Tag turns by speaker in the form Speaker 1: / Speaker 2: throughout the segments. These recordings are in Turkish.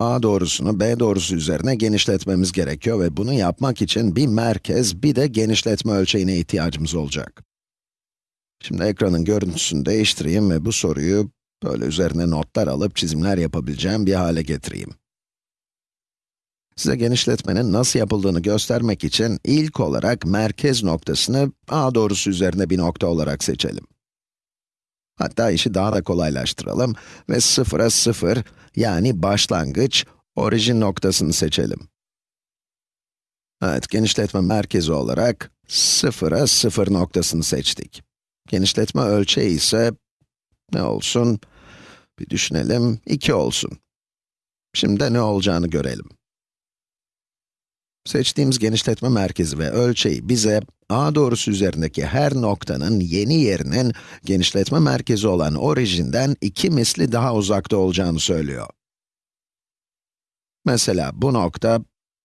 Speaker 1: a doğrusunu b doğrusu üzerine genişletmemiz gerekiyor ve bunu yapmak için bir merkez, bir de genişletme ölçeğine ihtiyacımız olacak. Şimdi ekranın görüntüsünü değiştireyim ve bu soruyu böyle üzerine notlar alıp çizimler yapabileceğim bir hale getireyim. Size genişletmenin nasıl yapıldığını göstermek için ilk olarak merkez noktasını a doğrusu üzerinde bir nokta olarak seçelim. Hatta işi daha da kolaylaştıralım ve sıfıra sıfır, yani başlangıç, orijin noktasını seçelim. Evet, genişletme merkezi olarak sıfıra sıfır noktasını seçtik. Genişletme ölçeği ise ne olsun? Bir düşünelim, 2 olsun. Şimdi de ne olacağını görelim. Seçtiğimiz genişletme merkezi ve ölçeği bize a doğrusu üzerindeki her noktanın yeni yerinin genişletme merkezi olan orijinden iki misli daha uzakta olacağını söylüyor. Mesela bu nokta,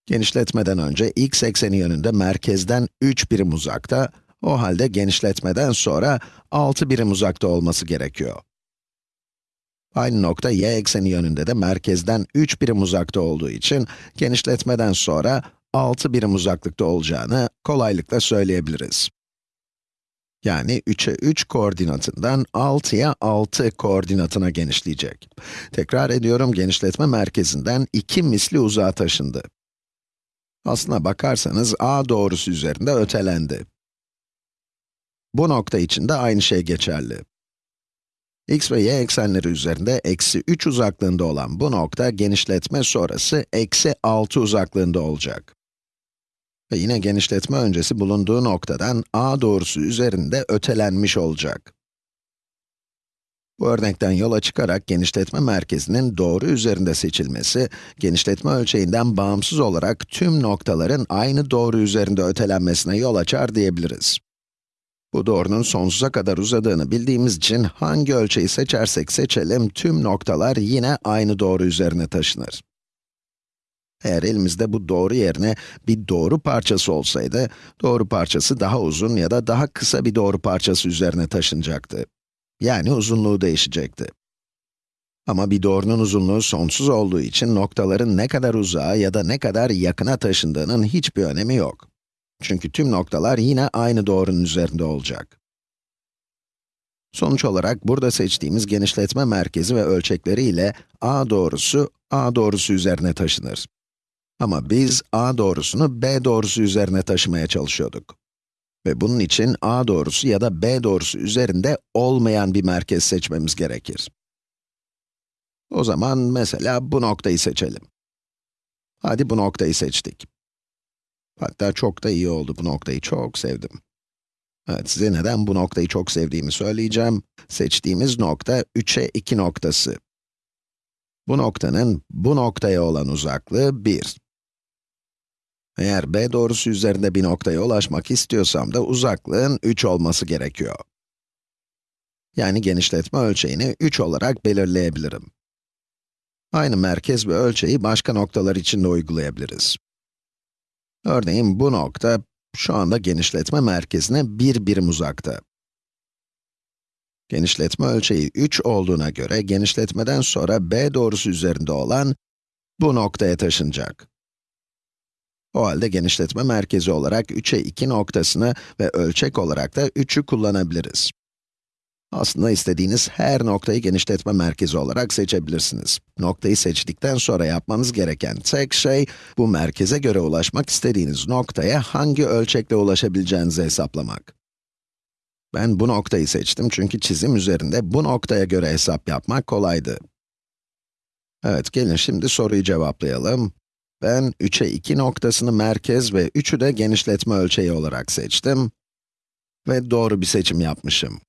Speaker 1: genişletmeden önce x ekseni yönünde merkezden 3 birim uzakta, o halde genişletmeden sonra 6 birim uzakta olması gerekiyor. Aynı nokta y ekseni yönünde de merkezden 3 birim uzakta olduğu için genişletmeden sonra 6 birim uzaklıkta olacağını kolaylıkla söyleyebiliriz. Yani 3'e 3 koordinatından 6'ya 6 koordinatına genişleyecek. Tekrar ediyorum, genişletme merkezinden 2 misli uzağa taşındı. Aslına bakarsanız a doğrusu üzerinde ötelendi. Bu nokta için de aynı şey geçerli. x ve y eksenleri üzerinde eksi 3 uzaklığında olan bu nokta genişletme sonrası eksi 6 uzaklığında olacak. Ve yine genişletme öncesi bulunduğu noktadan a doğrusu üzerinde ötelenmiş olacak. Bu örnekten yola çıkarak genişletme merkezinin doğru üzerinde seçilmesi, genişletme ölçeğinden bağımsız olarak tüm noktaların aynı doğru üzerinde ötelenmesine yol açar diyebiliriz. Bu doğrunun sonsuza kadar uzadığını bildiğimiz için hangi ölçeği seçersek seçelim, tüm noktalar yine aynı doğru üzerine taşınır. Eğer elimizde bu doğru yerine bir doğru parçası olsaydı, doğru parçası daha uzun ya da daha kısa bir doğru parçası üzerine taşınacaktı. Yani uzunluğu değişecekti. Ama bir doğrunun uzunluğu sonsuz olduğu için noktaların ne kadar uzağa ya da ne kadar yakına taşındığının hiçbir önemi yok. Çünkü tüm noktalar yine aynı doğrunun üzerinde olacak. Sonuç olarak burada seçtiğimiz genişletme merkezi ve ölçekleri ile a doğrusu, a doğrusu üzerine taşınır. Ama biz a doğrusunu b doğrusu üzerine taşımaya çalışıyorduk. Ve bunun için a doğrusu ya da b doğrusu üzerinde olmayan bir merkez seçmemiz gerekir. O zaman mesela bu noktayı seçelim. Hadi bu noktayı seçtik. Hatta çok da iyi oldu, bu noktayı çok sevdim. Evet, size neden bu noktayı çok sevdiğimi söyleyeceğim. Seçtiğimiz nokta 3'e 2 noktası. Bu noktanın bu noktaya olan uzaklığı 1. Eğer b doğrusu üzerinde bir noktaya ulaşmak istiyorsam da uzaklığın 3 olması gerekiyor. Yani genişletme ölçeğini 3 olarak belirleyebilirim. Aynı merkez ve ölçeği başka noktalar için de uygulayabiliriz. Örneğin bu nokta, şu anda genişletme merkezine 1 birim uzakta. Genişletme ölçeği 3 olduğuna göre, genişletmeden sonra b doğrusu üzerinde olan bu noktaya taşınacak. O halde genişletme merkezi olarak 3'e 2 noktasını ve ölçek olarak da 3'ü kullanabiliriz. Aslında istediğiniz her noktayı genişletme merkezi olarak seçebilirsiniz. Noktayı seçtikten sonra yapmanız gereken tek şey, bu merkeze göre ulaşmak istediğiniz noktaya hangi ölçekle ulaşabileceğinizi hesaplamak. Ben bu noktayı seçtim çünkü çizim üzerinde bu noktaya göre hesap yapmak kolaydı. Evet, gelin şimdi soruyu cevaplayalım. Ben 3'e 2 noktasını merkez ve 3'ü de genişletme ölçeği olarak seçtim. Ve doğru bir seçim yapmışım.